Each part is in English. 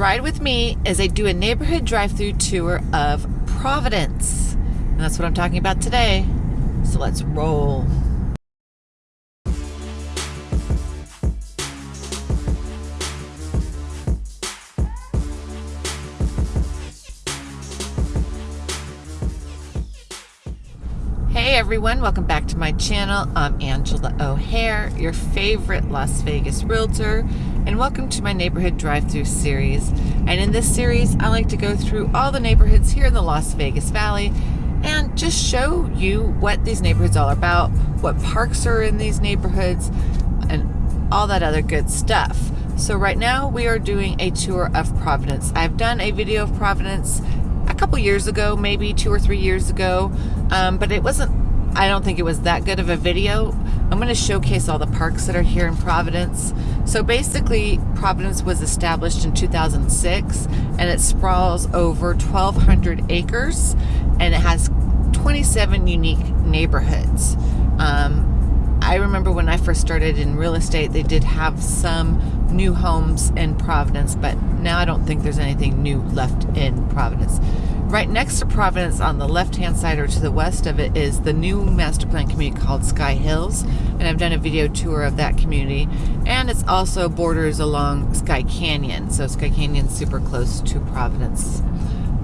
ride with me as I do a neighborhood drive-through tour of Providence. And that's what I'm talking about today. So let's roll. Hey everyone, welcome back to my channel. I'm Angela O'Hare, your favorite Las Vegas realtor, and welcome to my neighborhood drive-through series. And in this series, I like to go through all the neighborhoods here in the Las Vegas Valley and just show you what these neighborhoods are all about, what parks are in these neighborhoods, and all that other good stuff. So right now we are doing a tour of Providence. I've done a video of Providence a couple years ago, maybe two or three years ago, um, but it wasn't I don't think it was that good of a video. I'm going to showcase all the parks that are here in Providence. So basically, Providence was established in 2006 and it sprawls over 1,200 acres and it has 27 unique neighborhoods. Um, I remember when I first started in real estate, they did have some new homes in Providence, but now I don't think there's anything new left in Providence. Right next to Providence on the left-hand side or to the west of it is the new master plan community called Skye Hills. And I've done a video tour of that community. And it's also borders along Skye Canyon. So Skye Canyon's super close to Providence.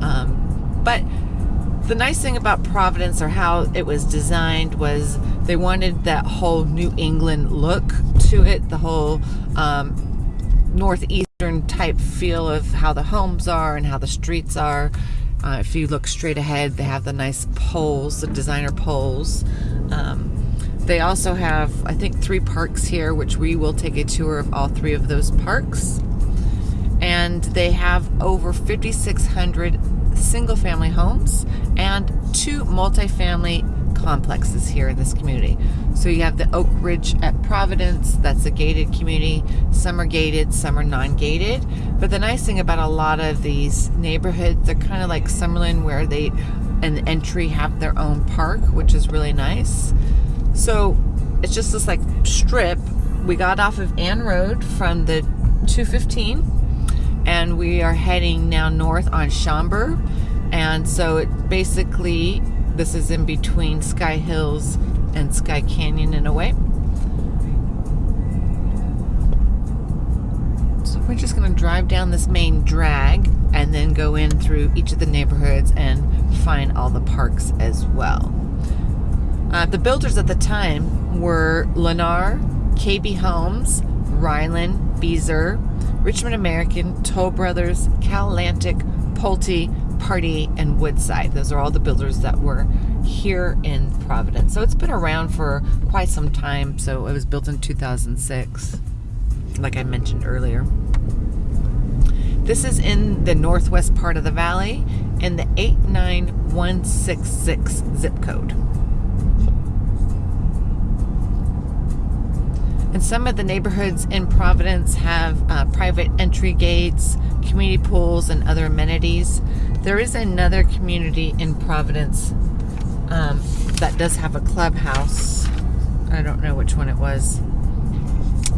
Um, but the nice thing about Providence or how it was designed was they wanted that whole New England look to it, the whole um, northeastern type feel of how the homes are and how the streets are. Uh, if you look straight ahead, they have the nice poles, the designer poles. Um, they also have, I think, three parks here, which we will take a tour of all three of those parks. And they have over 5,600 single family homes and two multifamily complexes here in this community. So you have the Oak Ridge at Providence, that's a gated community. Some are gated, some are non-gated. But the nice thing about a lot of these neighborhoods, they're kind of like Summerlin where they, an entry have their own park, which is really nice. So it's just this like strip. We got off of Ann Road from the 215 and we are heading now north on Shaumber. And so it basically this is in between Skye Hills and Skye Canyon in a way. So we're just going to drive down this main drag and then go in through each of the neighborhoods and find all the parks as well. Uh, the builders at the time were Lennar, KB Homes, Ryland, Beazer, Richmond American, Toll Brothers, Cal Atlantic, Pulte, Pardee, and Woodside. Those are all the builders that were here in Providence. So it's been around for quite some time. So it was built in 2006, like I mentioned earlier. This is in the northwest part of the valley in the 89166 zip code. And some of the neighborhoods in Providence have uh, private entry gates, community pools, and other amenities. There is another community in Providence um, that does have a clubhouse. I don't know which one it was.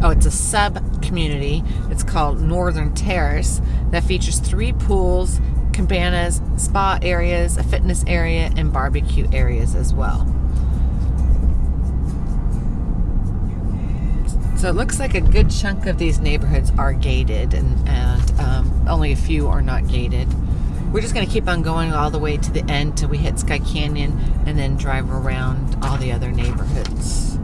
Oh, it's a sub community. It's called Northern Terrace that features three pools, cabanas, spa areas, a fitness area, and barbecue areas as well. So it looks like a good chunk of these neighborhoods are gated and, and um, only a few are not gated. We're just going to keep on going all the way to the end till we hit Skye Canyon and then drive around all the other neighborhoods.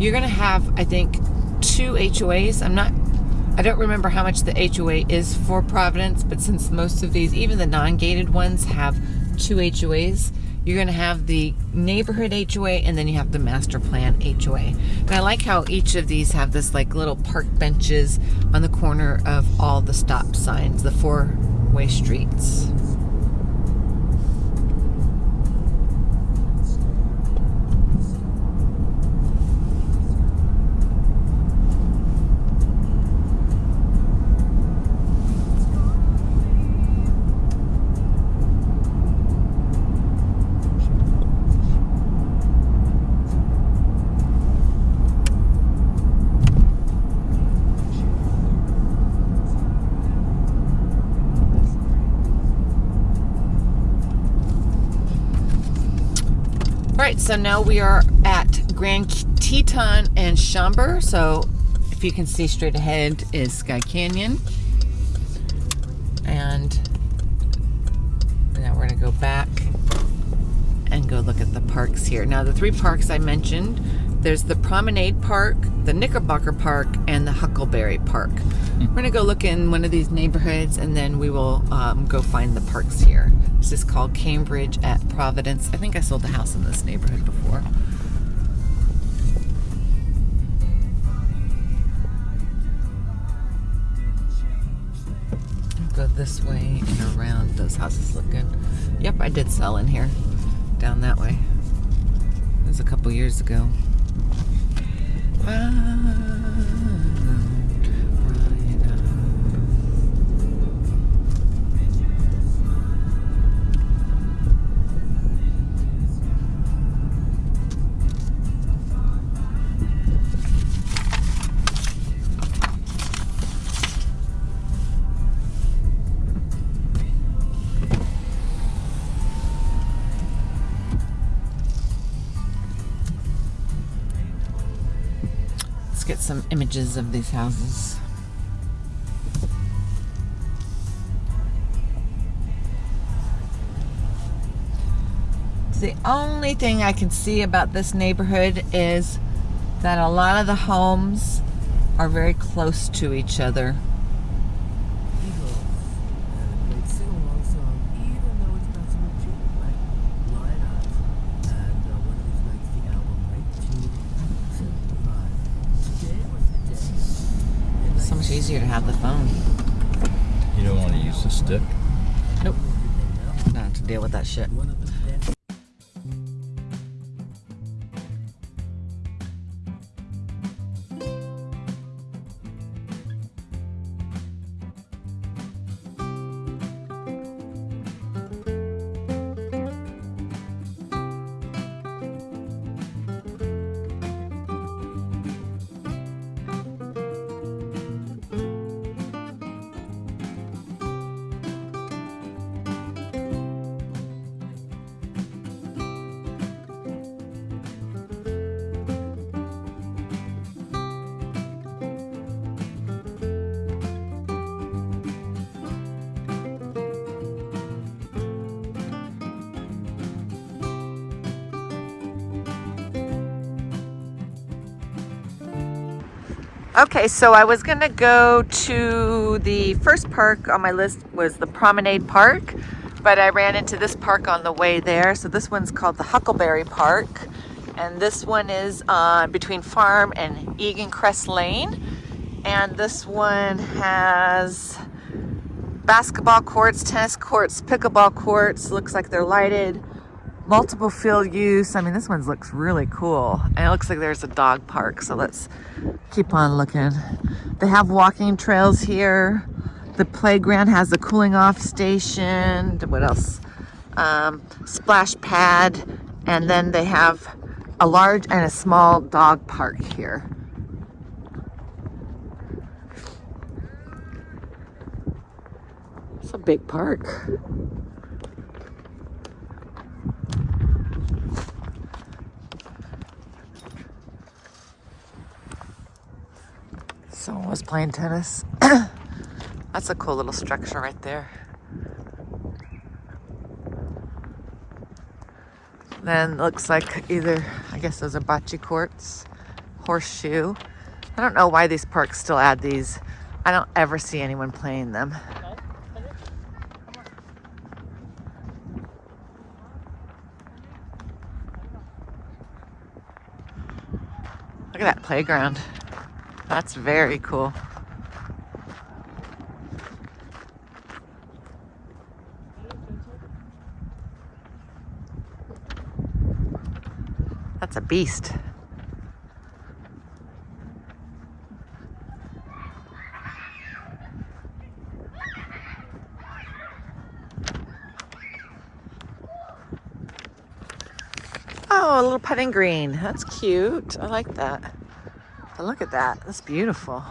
You're going to have, I think, two HOAs. I'm not I don't remember how much the HOA is for Providence, but since most of these, even the non-gated ones, have two HOAs. You're going to have the neighborhood HOA and then you have the master plan HOA. And I like how each of these have this like little park benches on the corner of all the stop signs, the four-way streets. Right, so now we are at Grand Teton and Shaumber. So if you can see straight ahead is Skye Canyon. And now we're gonna go back and go look at the parks here. Now the three parks I mentioned, there's the Promenade Park, the Knickerbocker Park, and the Huckleberry Park. We're gonna go look in one of these neighborhoods and then we will um, go find the parks here. This is called Cambridge at Providence. I think I sold a house in this neighborhood before. Go this way and around. Those houses look good. Yep, I did sell in here. Down that way. It was a couple years ago. Ah. Images of these houses. The only thing I can see about this neighborhood is that a lot of the homes are very close to each other. Easier to have the phone. You don't want to use the stick? Nope. Not to deal with that shit. Okay, so I was gonna go to the first park on my list was the Promenade Park, but I ran into this park on the way there. So this one's called the Huckleberry Park, and this one is uh, between Farm and Egan Crest Lane. And this one has basketball courts, tennis courts, pickleball courts. Looks like they're lighted multiple field use. I mean, this one looks really cool. And it looks like there's a dog park, so let's keep on looking. They have walking trails here. The playground has a cooling off station. What else? Um, splash pad. And then they have a large and a small dog park here. It's a big park. Someone was playing tennis. That's a cool little structure right there. Then looks like either, I guess those are bocce courts, horseshoe. I don't know why these parks still add these. I don't ever see anyone playing them. Look at that playground. That's very cool. That's a beast. Oh, a little putting green. That's cute. I like that. But look at that. That's beautiful.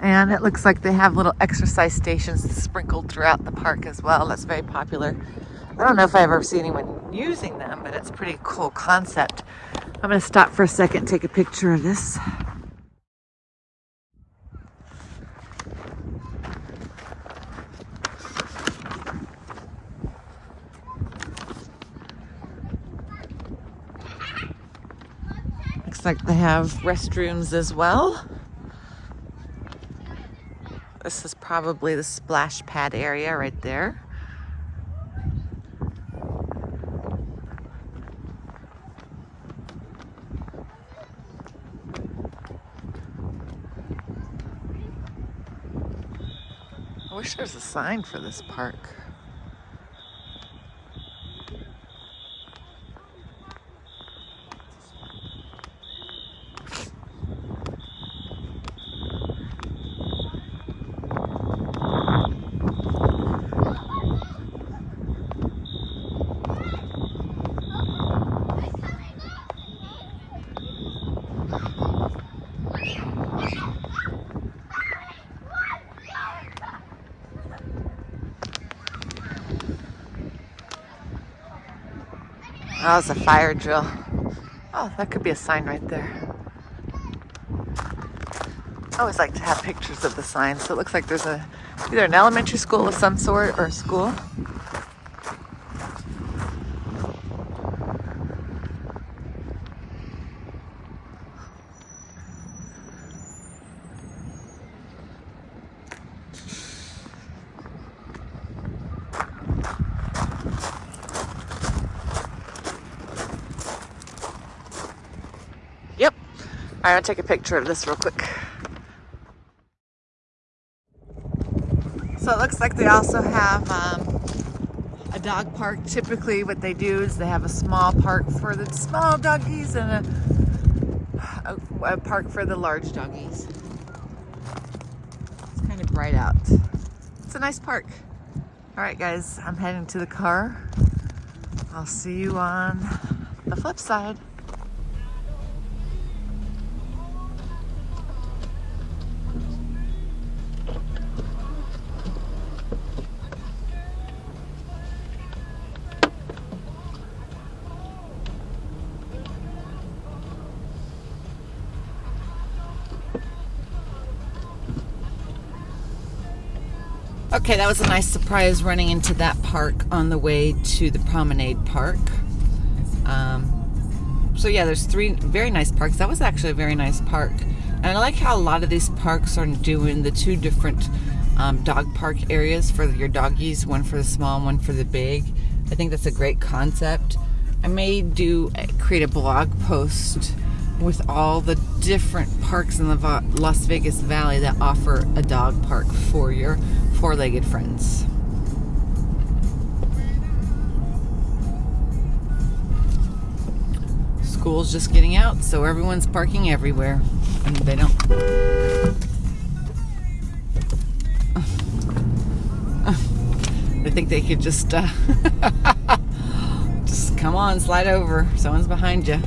And it looks like they have little exercise stations sprinkled throughout the park as well. That's very popular. I don't know if I've ever seen anyone using them, but it's a pretty cool concept. I'm going to stop for a second take a picture of this. Like they have restrooms as well. This is probably the splash pad area right there. I wish there was a sign for this park. Oh, was a fire drill. Oh, that could be a sign right there. I always like to have pictures of the signs. So it looks like there's a either an elementary school of some sort or a school. I'm gonna take a picture of this real quick. So it looks like they also have um, a dog park. Typically what they do is they have a small park for the small doggies and a, a, a park for the large doggies. It's kind of bright out. It's a nice park. All right guys, I'm heading to the car. I'll see you on the flip side. Okay, that was a nice surprise running into that park on the way to the Promenade Park. Um, so yeah, there's three very nice parks. That was actually a very nice park. And I like how a lot of these parks are doing the two different um, dog park areas for your doggies, one for the small, one for the big. I think that's a great concept. I may do create a blog post with all the different parks in the Las Vegas Valley that offer a dog park for your four-legged friends. School's just getting out, so everyone's parking everywhere. And they don't... I think they could just, uh, just come on, slide over. Someone's behind you.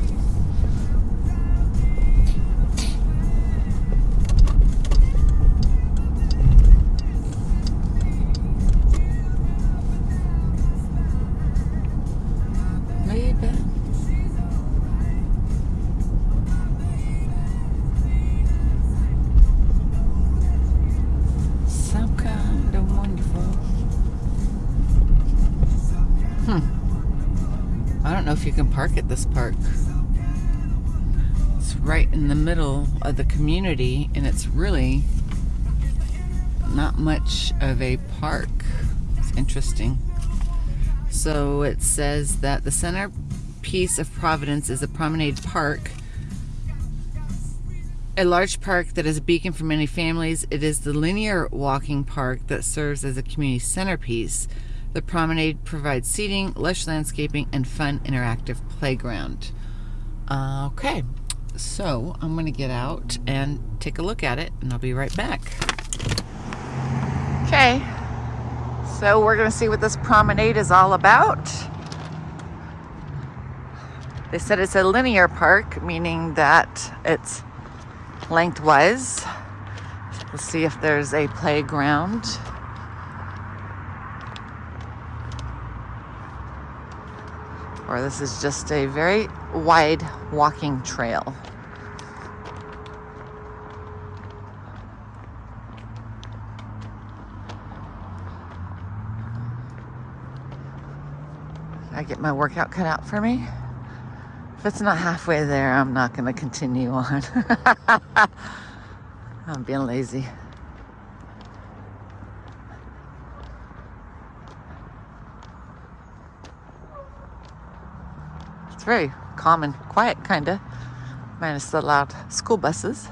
Park at this park. It's right in the middle of the community and it's really not much of a park. It's interesting. So it says that the centerpiece of Providence is a promenade park a large park that is a beacon for many families. It is the linear walking park that serves as a community centerpiece. The promenade provides seating, lush landscaping, and fun interactive playground. Uh, okay, so I'm going to get out and take a look at it, and I'll be right back. Okay, so we're going to see what this promenade is all about. They said it's a linear park, meaning that it's lengthwise. Let's see if there's a playground. Or this is just a very wide walking trail. I get my workout cut out for me. If it's not halfway there, I'm not going to continue on. I'm being lazy. Very calm and quiet, kind of, minus the loud school buses.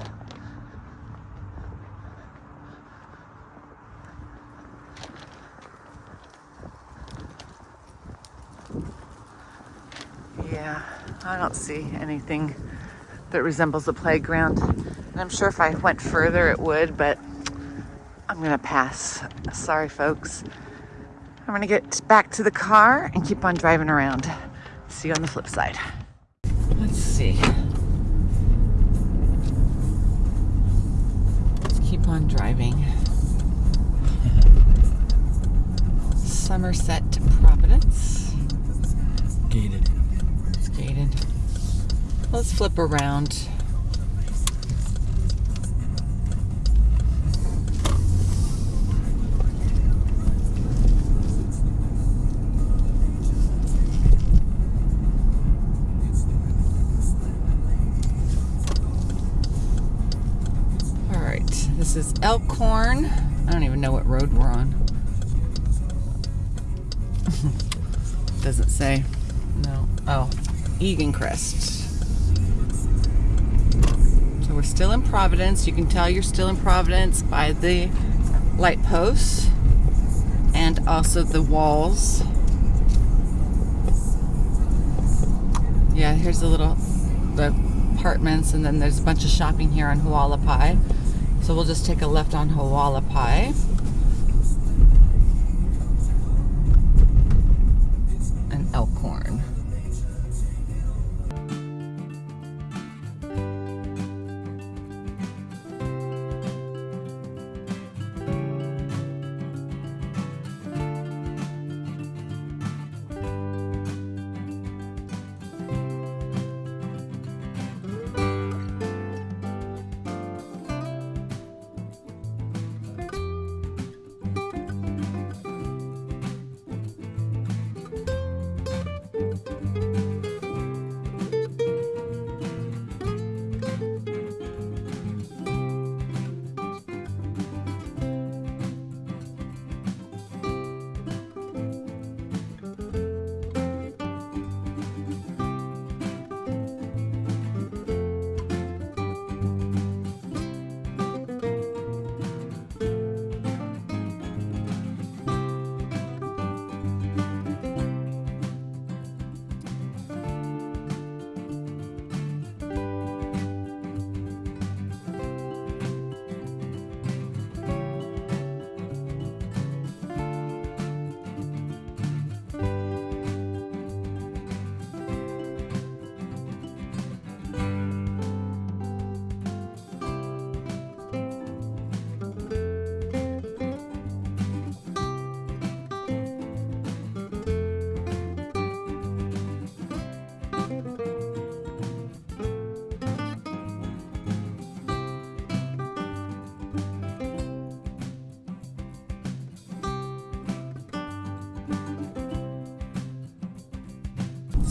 Yeah, I don't see anything that resembles a playground. And I'm sure if I went further it would, but I'm gonna pass. Sorry, folks. I'm gonna get back to the car and keep on driving around. See you on the flip side. Let's see. Let's keep on driving. Somerset to Providence. Gated. It's gated. Let's flip around. This is Elkhorn. I don't even know what road we're on. Doesn't say. No. Oh, Egan Crest. So we're still in Providence. You can tell you're still in Providence by the light posts and also the walls. Yeah, here's a little the apartments and then there's a bunch of shopping here on Hualapai. So we'll just take a left on Hualapai.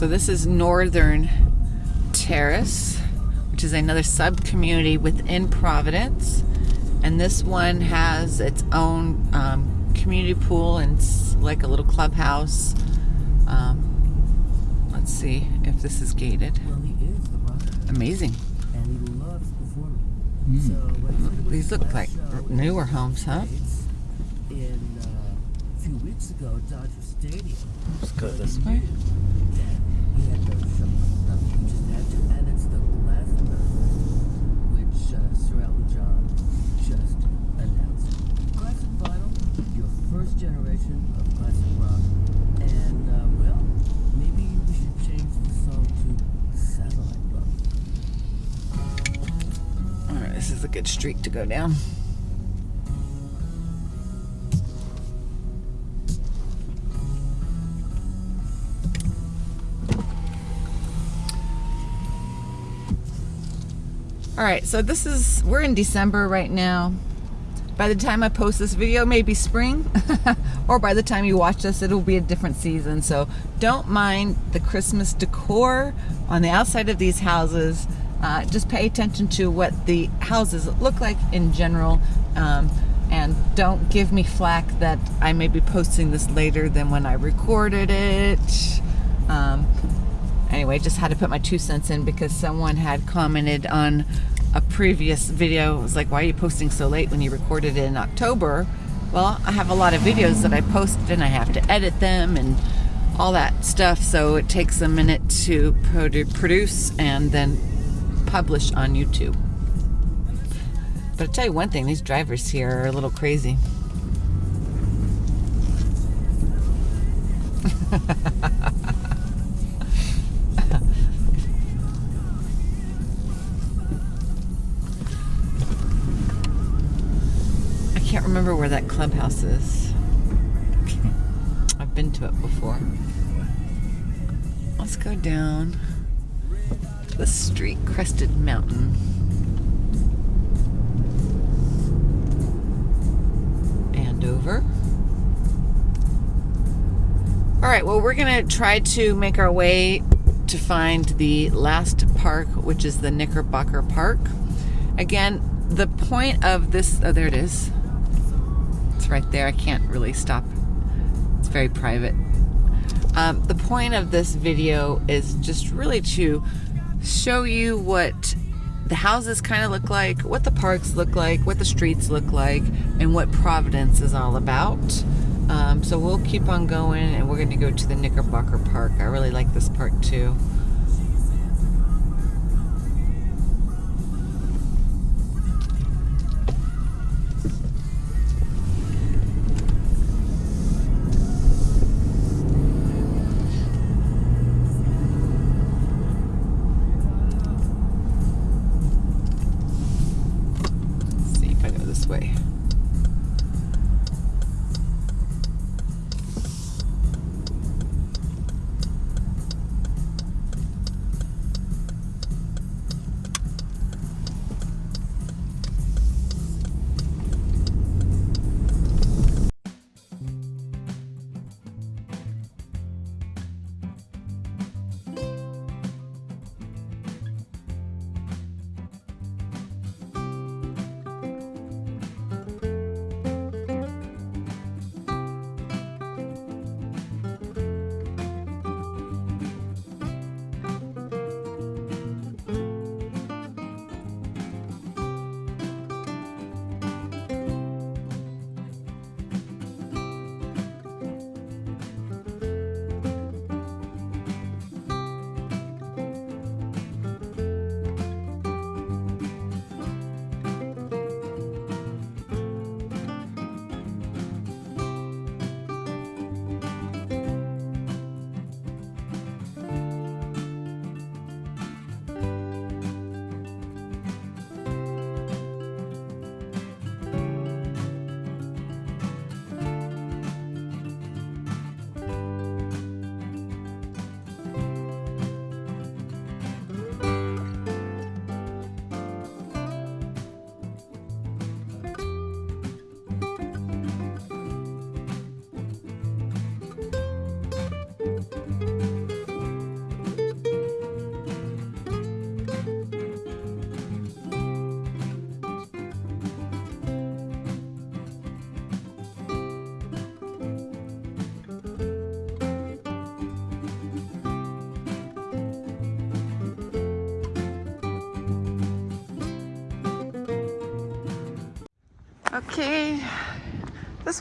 So this is Northern Terrace, which is another sub community within Providence. And this one has its own um, community pool and s- like a little clubhouse. Um, let's see if this is gated. Well, is Amazing. and he loves performing. So when he was These look like newer homes, huh? In uh, a few weeks ago, Dodger Stadium. Let's go this way. Good street to go down. All right, so this is, we're in December right now. By the time I post this video, maybe spring, or by the time you watch this, it'll be a different season. So don't mind the Christmas decor on the outside of these houses. Uh, just pay attention to what the houses look like in general. Um, and don't give me flack that I may be posting this later than when I recorded it. Um, anyway, just had to put my two cents in because someone had commented on a previous video. It was like, why are you posting so late when you recorded it in October? Well, I have a lot of videos that I post and I have to edit them and all that stuff. So it takes a minute to produce and then publish on YouTube. But I'll tell you one thing, these drivers here are a little crazy. remember where that clubhouse is. I've been to it before. Let's go down the street crested mountain. And over. All right, well, we're going to try to make our way to find the last park, which is the Knickerbocker Park. Again, the point of this, oh, there it is. Right there. I can't really stop. It's very private. Um, the point of this video is just really to show you what the houses kind of look like, what the parks look like, what the streets look like, and what Providence is all about. Um, so we'll keep on going and we're going to go to the Knickerbocker Park. I really like this park too.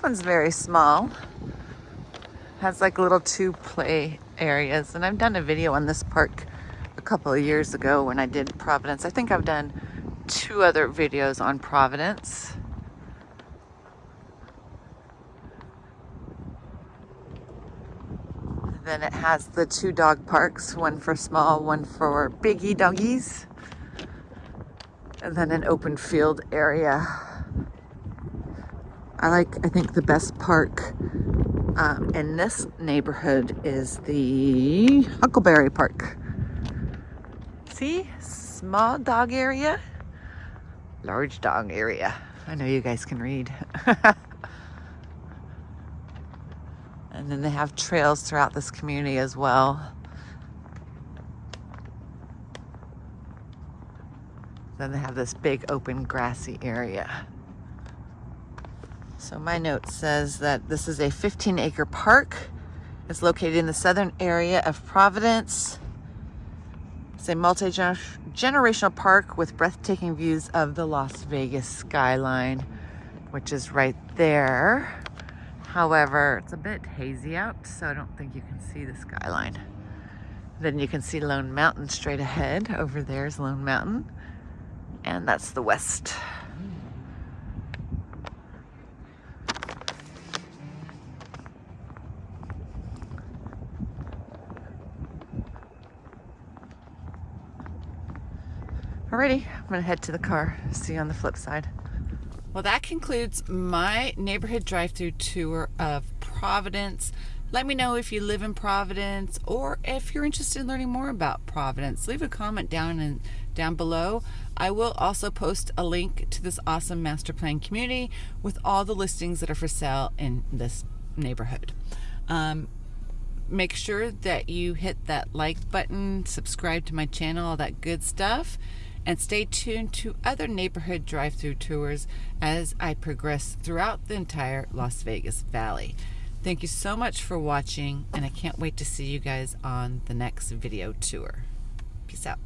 One's very small. Has like little two play areas. And I've done a video on this park a couple of years ago when I did Providence. I think I've done two other videos on Providence. Then it has the two dog parks, one for small, one for biggie doggies. And then an open field area I like, I think the best park um, in this neighborhood is the Huckleberry Park. See, small dog area. Large dog area. I know you guys can read. and then they have trails throughout this community as well. Then they have this big open grassy area. So my note says that this is a 15 acre park. It's located in the southern area of Providence. It's a multi-generational park with breathtaking views of the Las Vegas skyline, which is right there. However, it's a bit hazy out, so I don't think you can see the skyline. Then you can see Lone Mountain straight ahead. Over there is Lone Mountain. And that's the west. Alrighty, I'm gonna head to the car. See you on the flip side. Well, that concludes my neighborhood drive-through tour of Providence. Let me know if you live in Providence or if you're interested in learning more about Providence. Leave a comment down and down below. I will also post a link to this awesome master plan community with all the listings that are for sale in this neighborhood. Um, make sure that you hit that like button, subscribe to my channel, all that good stuff and stay tuned to other neighborhood drive-through tours as I progress throughout the entire Las Vegas Valley. Thank you so much for watching and I can't wait to see you guys on the next video tour. Peace out.